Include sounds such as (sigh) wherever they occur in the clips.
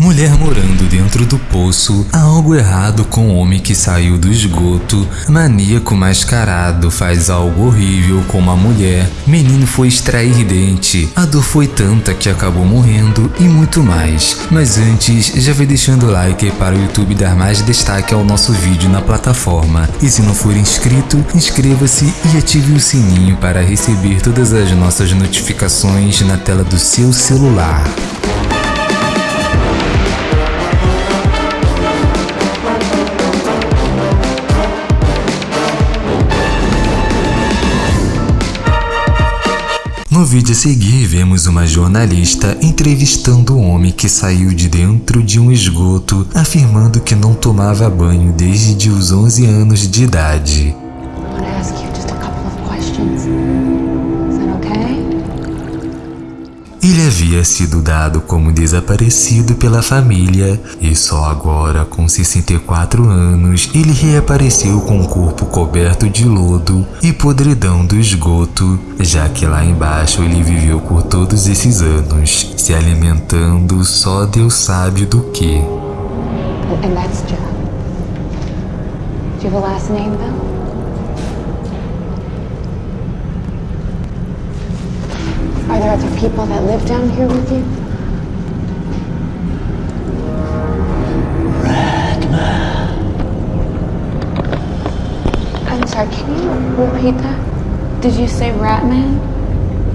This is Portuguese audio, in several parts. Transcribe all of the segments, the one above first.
Mulher morando dentro do poço, há algo errado com o homem que saiu do esgoto. Maníaco mascarado faz algo horrível com uma mulher. Menino foi extrair dente. A dor foi tanta que acabou morrendo e muito mais. Mas antes, já vai deixando o like para o YouTube dar mais destaque ao nosso vídeo na plataforma. E se não for inscrito, inscreva-se e ative o sininho para receber todas as nossas notificações na tela do seu celular. No vídeo a seguir, vemos uma jornalista entrevistando um homem que saiu de dentro de um esgoto, afirmando que não tomava banho desde os 11 anos de idade. Ele havia sido dado como desaparecido pela família e só agora, com 64 anos, ele reapareceu com o corpo coberto de lodo e podridão do esgoto, já que lá embaixo ele viveu por todos esses anos, se alimentando só Deus sabe do que. And that's Joe. Do you have a name, Bill? Are there other people that live down here with you? Ratman. I'm sorry, can you repeat that? Did you say Ratman?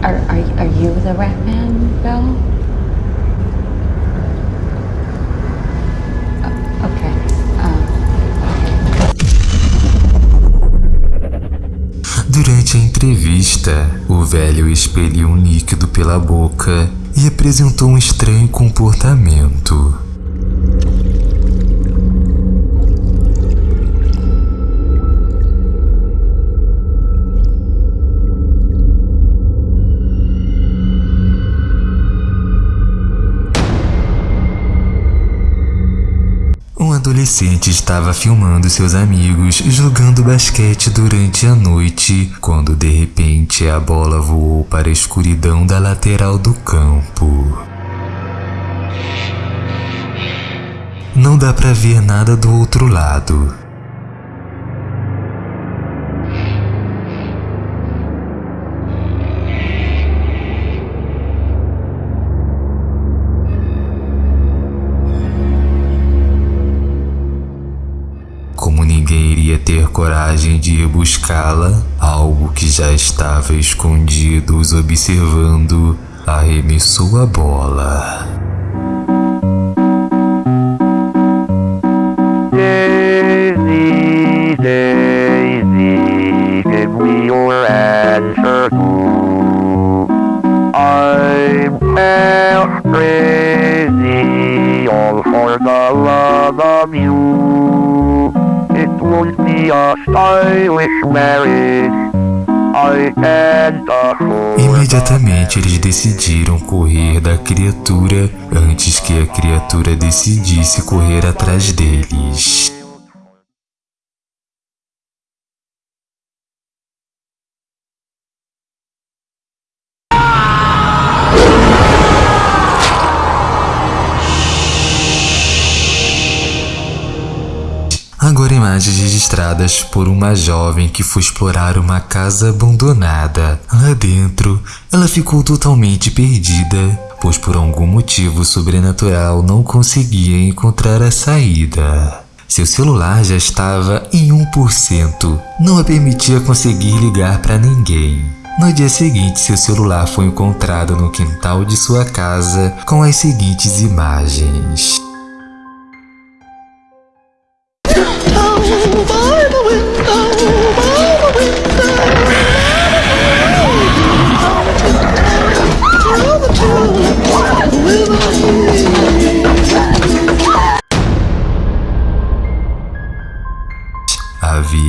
Are, are, are you the Ratman, Bill? Durante a entrevista, o velho expeliu um líquido pela boca e apresentou um estranho comportamento. Adolescente estava filmando seus amigos jogando basquete durante a noite, quando de repente a bola voou para a escuridão da lateral do campo. Não dá para ver nada do outro lado. Coragem de ir buscá-la, algo que já estava escondido os observando, arremessou a bola. Daisy, Daisy, give me your answer. I'm half crazy, all for the love of you. It be a stylish marriage. Imediatamente eles decidiram correr da criatura antes que a criatura decidisse correr atrás deles. Imagens registradas por uma jovem que foi explorar uma casa abandonada. Lá dentro, ela ficou totalmente perdida, pois por algum motivo sobrenatural não conseguia encontrar a saída. Seu celular já estava em 1%, não a permitia conseguir ligar para ninguém. No dia seguinte, seu celular foi encontrado no quintal de sua casa com as seguintes imagens.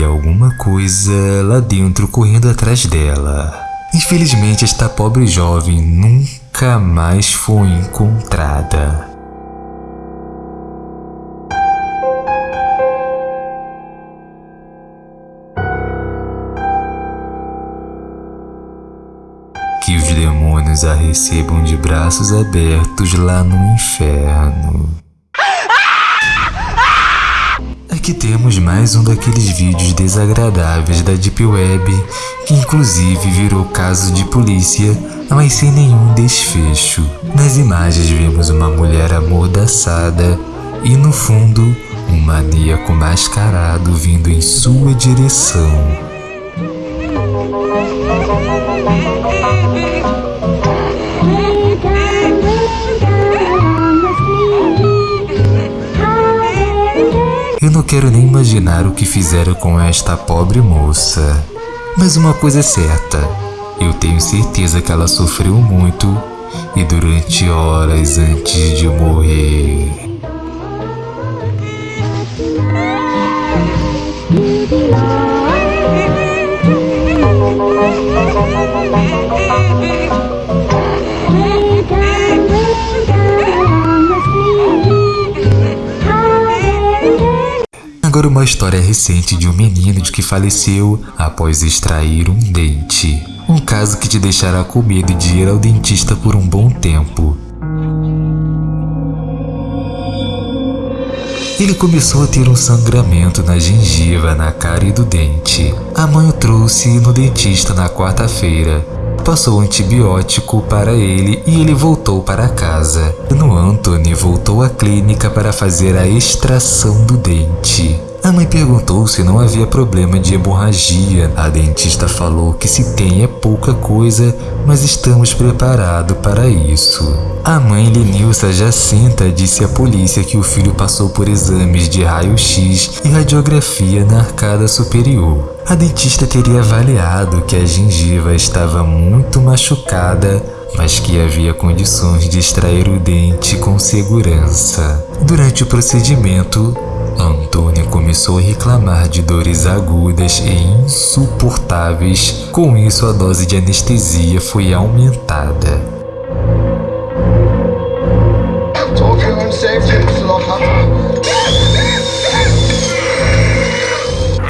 Alguma coisa lá dentro correndo atrás dela. Infelizmente, esta pobre jovem nunca mais foi encontrada. Que os demônios a recebam de braços abertos lá no inferno. Aqui temos mais um daqueles vídeos desagradáveis da Deep Web, que inclusive virou caso de polícia, mas sem nenhum desfecho. Nas imagens vemos uma mulher amordaçada e no fundo um maníaco mascarado vindo em sua direção. Quero nem imaginar o que fizeram com esta pobre moça. Mas uma coisa é certa, eu tenho certeza que ela sofreu muito e durante horas antes de morrer. Agora uma história recente de um menino de que faleceu após extrair um dente. Um caso que te deixará com medo de ir ao dentista por um bom tempo. Ele começou a ter um sangramento na gengiva, na cara e do dente. A mãe o trouxe no dentista na quarta-feira. Passou antibiótico para ele e ele voltou para casa. No Anthony voltou à clínica para fazer a extração do dente. A mãe perguntou se não havia problema de hemorragia. A dentista falou que se tem é pouca coisa, mas estamos preparados para isso. A mãe Lenilsa Jacinta disse à polícia que o filho passou por exames de raio-x e radiografia na arcada superior. A dentista teria avaliado que a gengiva estava muito machucada mas que havia condições de extrair o dente com segurança. Durante o procedimento, Antônia começou a reclamar de dores agudas e insuportáveis. Com isso, a dose de anestesia foi aumentada.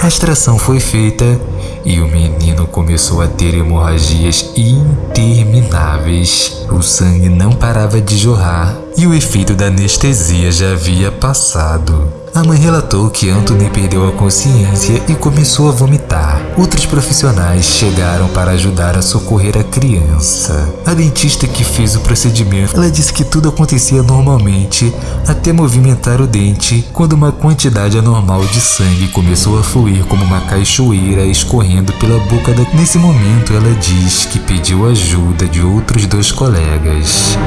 A extração foi feita e o menino começou a ter hemorragias intermináveis. O sangue não parava de jorrar e o efeito da anestesia já havia passado. A mãe relatou que Anthony perdeu a consciência e começou a vomitar. Outros profissionais chegaram para ajudar a socorrer a criança. A dentista que fez o procedimento, ela disse que tudo acontecia normalmente até movimentar o dente, quando uma quantidade anormal de sangue começou a fluir como uma cachoeira escorrendo pela boca da... Nesse momento, ela diz que pediu ajuda de outros dois colegas.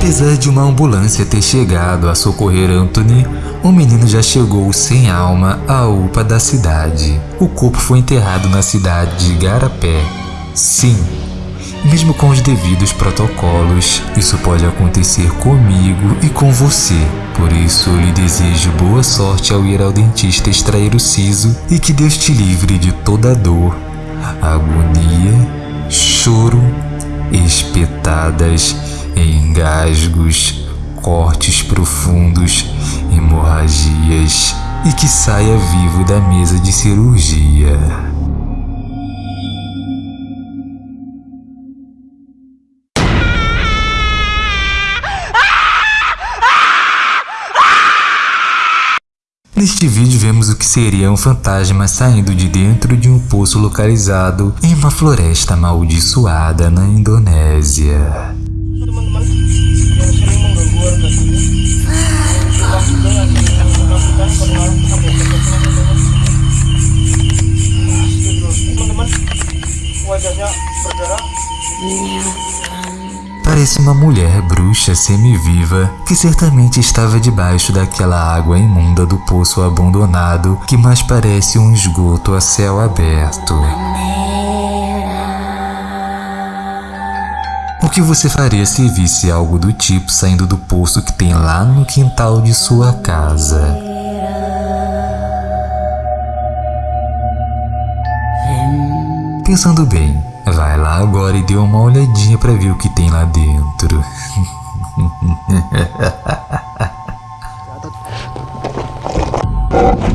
Apesar de uma ambulância ter chegado a socorrer Anthony, o menino já chegou sem alma à UPA da cidade. O corpo foi enterrado na cidade de Garapé. Sim, mesmo com os devidos protocolos, isso pode acontecer comigo e com você. Por isso, lhe desejo boa sorte ao ir ao dentista extrair o siso e que Deus te livre de toda dor, agonia, choro, espetadas engasgos, cortes profundos, hemorragias e que saia vivo da mesa de cirurgia. Neste vídeo vemos o que seria um fantasma saindo de dentro de um poço localizado em uma floresta amaldiçoada na Indonésia. Parece uma mulher bruxa semi-viva que certamente estava debaixo daquela água imunda do poço abandonado que mais parece um esgoto a céu aberto. O que você faria se visse algo do tipo saindo do poço que tem lá no quintal de sua casa? Pensando bem, agora e deu uma olhadinha para ver o que tem lá dentro. (laughs)